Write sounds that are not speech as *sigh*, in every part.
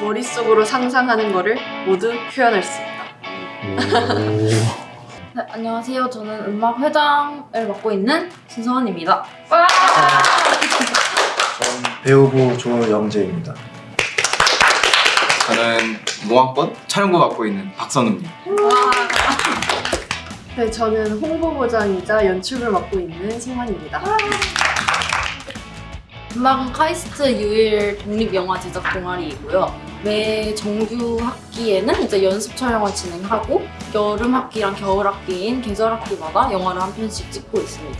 머릿속으로 상상하는 거를 모두 표현할 수 있다. 네, 안녕하세요. 저는 음악 회장을 맡고 있는 신서원입니다. 배우부 조영재입니다. 저는 몽학번 촬영부 맡고 있는 박선우입니다. 네, 저는 홍보부장이자 연출을 맡고 있는 승환입니다. 음악은 카이스트 유일 독립영화 제작 동아리이고요. 매 정규 학기에는 이제 연습 촬영을 진행하고 여름 학기랑 겨울 학기인 계절 학기마다 영화를 한 편씩 찍고 있습니다.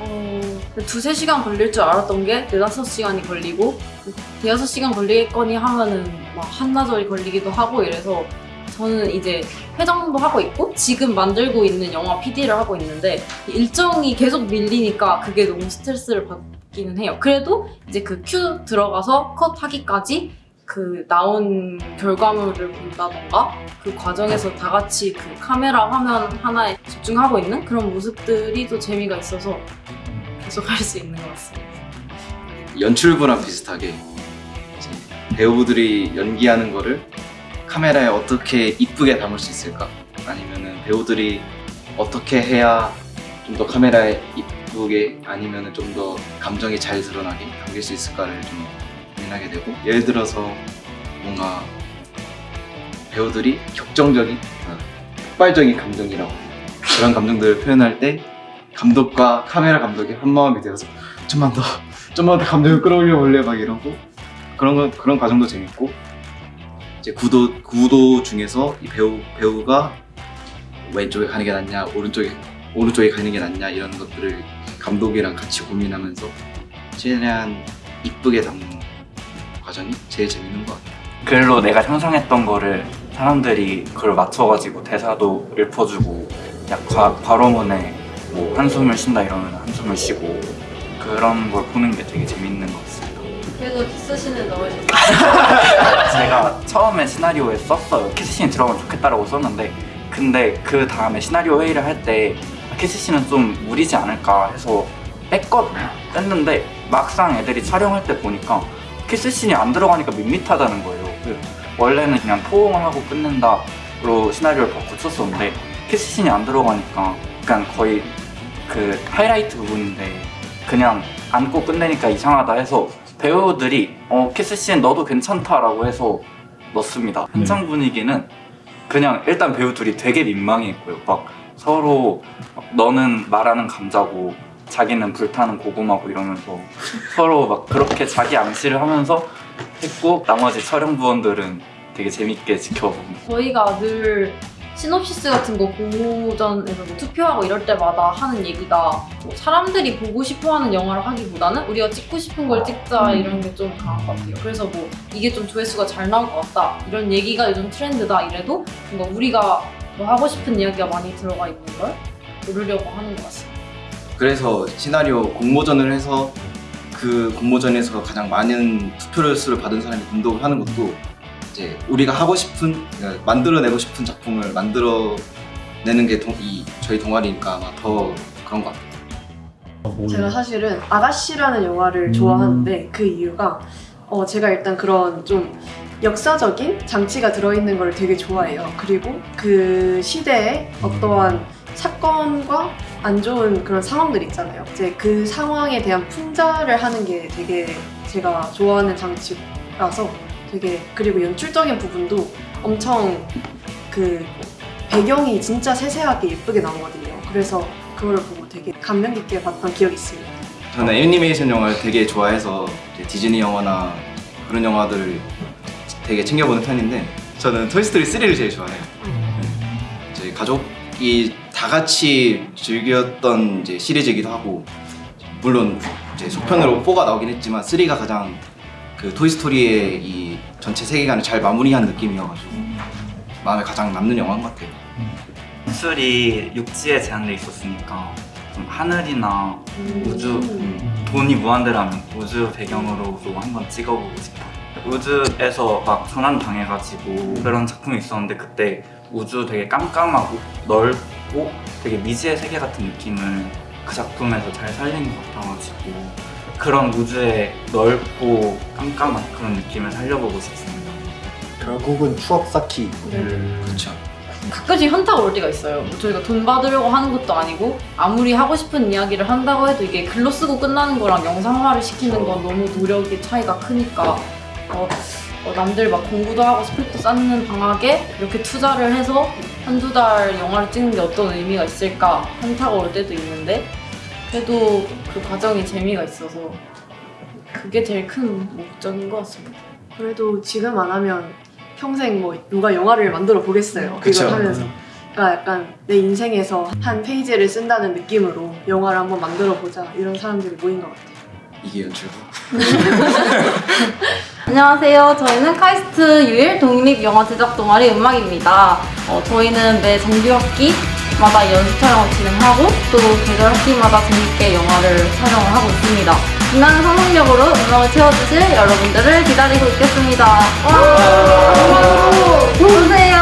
어, 두세 시간 걸릴 줄 알았던 게 네다섯 시간이 걸리고 대여섯 시간 걸리겠거니 하면은 막 한나절이 걸리기도 하고 이래서 저는 이제 회장도 하고 있고 지금 만들고 있는 영화 PD를 하고 있는데 일정이 계속 밀리니까 그게 너무 스트레스를 받기는 해요. 그래도 이제 그 큐 들어가서 컷 하기까지 그 나온 결과물을 본다던가 그 과정에서 다 같이 그 카메라 화면 하나에 집중하고 있는 그런 모습들이 또 재미가 있어서 계속 할 수 있는 것 같습니다. 연출부랑 비슷하게 배우들이 연기하는 거를 카메라에 어떻게 이쁘게 담을 수 있을까? 아니면은 배우들이 어떻게 해야 좀 더 카메라에 이쁘게 아니면은 좀더 감정이 잘 드러나게 담길 수 있을까를 좀 고민하게 되고 예를 들어서 뭔가 배우들이 격정적인 어, 폭발적인 감정이라고 그런 감정들을 표현할 때 감독과 카메라 감독이 한 마음이 되어서 좀만 더 좀만 더 감정을 끌어올려 볼래? 막 이러고 그런 거 그런 과정도 재밌고 이제 구도 구도 중에서 이 배우 배우가 왼쪽에 가는 게 낫냐 오른쪽에 오른쪽에 가는 게 낫냐 이런 것들을 감독이랑 같이 고민하면서 최대한 이쁘게 담는 과정이 제일 재밌는 것 같아요. 글로 내가 상상했던 거를 사람들이 그걸 맞춰가지고 대사도 읊어주고 약 과, 괄호문에 뭐 한숨을 쉰다 이러면 한숨을 쉬고 그런 걸 보는 게 되게 재밌는 것 같습니다. 그래도 키스신을 넣으셨어요. *laughs* 제가 처음에 시나리오에 썼어요. 키스씬이 들어가면 좋겠다라고 썼는데 근데 그 다음에 시나리오 회의를 할 때 키스씬은 좀 무리지 않을까 해서 뺐거든요. 뺐는데 막상 애들이 촬영할 때 보니까 키스씬이 안 들어가니까 밋밋하다는 거예요. 그 원래는 그냥 포옹을 하고 끝낸다로 시나리오를 바꿔 쳤었는데 키스씬이 안 들어가니까 그냥 거의 그 하이라이트 부분인데 그냥 안고 끝내니까 이상하다 해서 배우들이 어 키스씬 넣어도 괜찮다 라고 해서 넣습니다. 현장 분위기는 그냥 일단 배우들이 되게 민망했고요. 막 서로 너는 말하는 감자고 자기는 불타는 고구마고 이러면서 서로 막 그렇게 자기 암시를 하면서 했고 나머지 촬영 부원들은 되게 재밌게 지켜봅니다. 저희가 늘 시놉시스 같은 거 공모전에서 뭐 투표하고 이럴 때마다 하는 얘기가 뭐 사람들이 보고 싶어하는 영화를 하기보다는 우리가 찍고 싶은 걸 찍자 이런 게 좀 강한 것 같아요. 그래서 뭐 이게 좀 조회수가 잘 나올 것 같다 이런 얘기가 요즘 트렌드다 이래도 뭔가 우리가 뭐 하고 싶은 이야기가 많이 들어가 있는 걸 고르려고 하는 것 같습니다. 그래서 시나리오 공모전을 해서 그 공모전에서 가장 많은 투표를 수를 받은 사람이 감독을 하는 것도 이제 우리가 하고 싶은 그러니까 만들어내고 싶은 작품을 만들어내는 게이 저희 동아리니까 아마 더 그런 것 같아요. 제가 사실은 아가씨라는 영화를 좋아하는데 그 이유가 어, 제가 일단 그런 좀 역사적인 장치가 들어있는 걸 되게 좋아해요. 그리고 그 시대에 어떠한 사건과 안 좋은 그런 상황들 있잖아요. 이제 그 상황에 대한 풍자를 하는 게 되게 제가 좋아하는 장치라서 되게 그리고 연출적인 부분도 엄청 그 배경이 진짜 세세하게 예쁘게 나오거든요. 그래서 그거를 보고 되게 감명 깊게 봤던 기억이 있습니다. 저는 애니메이션 영화를 되게 좋아해서 디즈니 영화나 그런 영화들을 되게 챙겨보는 편인데 저는 토이스토리 3를 제일 좋아해요. 네. 저희 가족 이 다 같이 즐겼던 이제 시리즈이기도 하고 물론 이제 속편으로 4가 나오긴 했지만 3가 가장 그 토이스토리의 이 전체 세계관을 잘 마무리한 느낌이어가지고 마음에 가장 남는 영화인 것 같아요. 기술이 육지에 제한돼 있었으니까 좀 하늘이나 우주 음. 돈이 무한대라면 우주 배경으로도 한번 찍어보고 싶어요. 우주에서 막 전환 당해가지고 그런 작품이 있었는데 그때 우주 되게 깜깜하고 넓고 되게 미지의 세계 같은 느낌을 그 작품에서 잘 살린 것 같아가지고 그런 우주의 넓고 깜깜한 그런 느낌을 살려보고 싶습니다. 결국은 추억 쌓기. 그렇죠. 가끔씩 현타가 올 때가 있어요. 뭐 저희가 돈 받으려고 하는 것도 아니고 아무리 하고 싶은 이야기를 한다고 해도 이게 글로 쓰고 끝나는 거랑 영상화를 시키는 건 너무 노력의 차이가 크니까 어, 어, 남들 막 공부도 하고 스펙도 쌓는 방학에 이렇게 투자를 해서 한두 달 영화를 찍는 게 어떤 의미가 있을까 현타가 올 때도 있는데 그래도 그 과정이 재미가 있어서 그게 제일 큰 목적인 것 같습니다. 그래도 지금 안 하면 평생 뭐 누가 영화를 만들어 보겠어요. 그쵸. 그걸 하면서. 그러니까 약간 내 인생에서 한 페이지를 쓴다는 느낌으로 영화를 한번 만들어 보자 이런 사람들이 모인 것 같아요. 이게 연출부. *laughs* 안녕하세요. 저희는 카이스트 유일 독립 영화 제작 동아리 음악입니다. 어, 저희는 매 정규 학기마다 연습 촬영을 진행하고 또 계절 학기마다 재밌게 영화를 촬영을 하고 있습니다. 빛나는 상상력으로 음악을 채워주실 여러분들을 기다리고 있겠습니다. 와! 오세요!